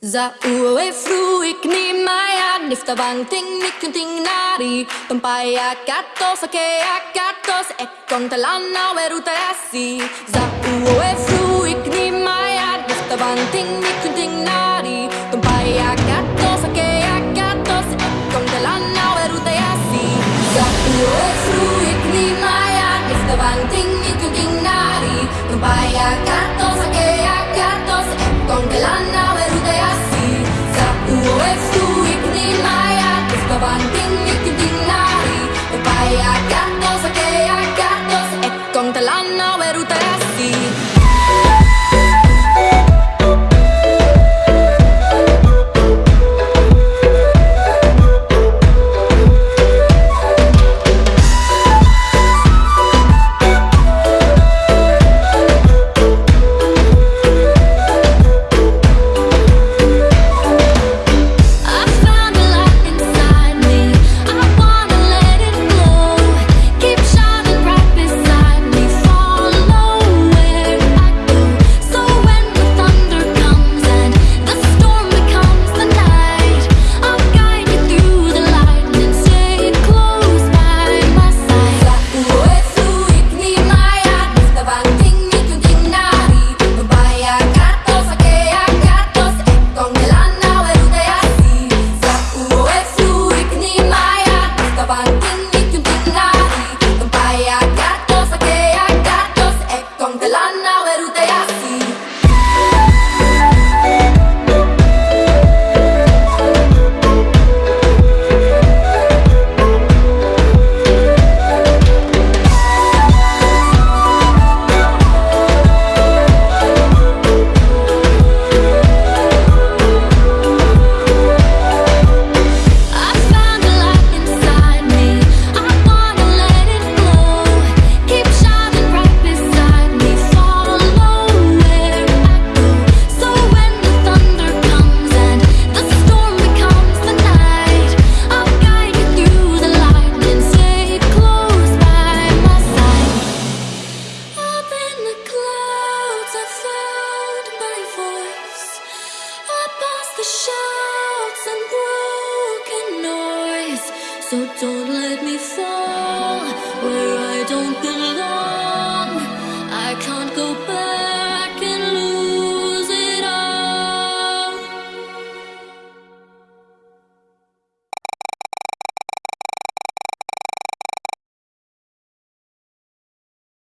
Za ue fruik ni maya nifta bang ting ni kunting nari Tumpaya kato sake akato se ekong talana weruta yasi Za ue So don't let me fall where I don't belong.